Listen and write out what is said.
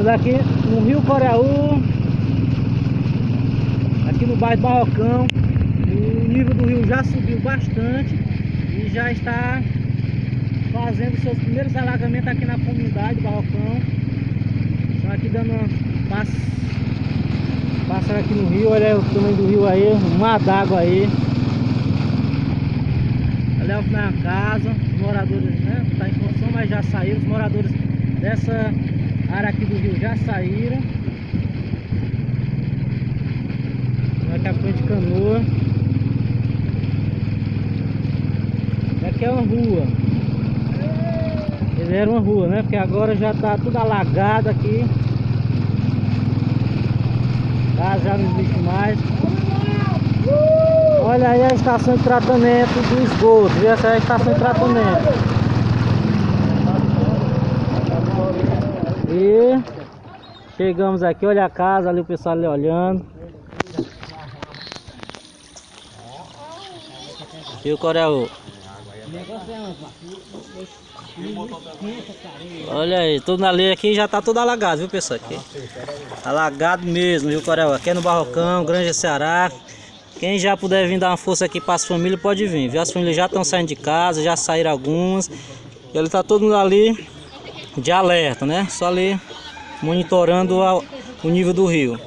Estamos aqui no Rio Coreaú, aqui no bairro Barrocão. O nível do rio já subiu bastante e já está fazendo seus primeiros alagamentos aqui na comunidade Barrocão. Estão aqui dando uma pass... passando aqui no rio, olha o tamanho do rio aí, um mar d'água aí. Olha a minha casa, os moradores, né? Tá em construção, mas já saíram. Os moradores dessa área aqui do rio já saíram. Aqui a frente canoa. E aqui é uma rua. Era uma rua, né? Porque agora já tá tudo alagado aqui. Tá, já não existe mais. Olha aí a estação de tratamento do esgoto. Essa é a estação de tratamento. E chegamos aqui, olha a casa ali, o pessoal ali olhando. E o Coreau? Olha aí, tudo ali aqui já tá tudo alagado, viu pessoal? Aqui. Alagado mesmo, viu Coreau? Aqui é no Barrocão, Grande Ceará. Quem já puder vir dar uma força aqui para as famílias, pode vir. Viu? As famílias já estão saindo de casa, já saíram algumas. Ele tá todo mundo ali de alerta, né? Só ali monitorando o nível do rio.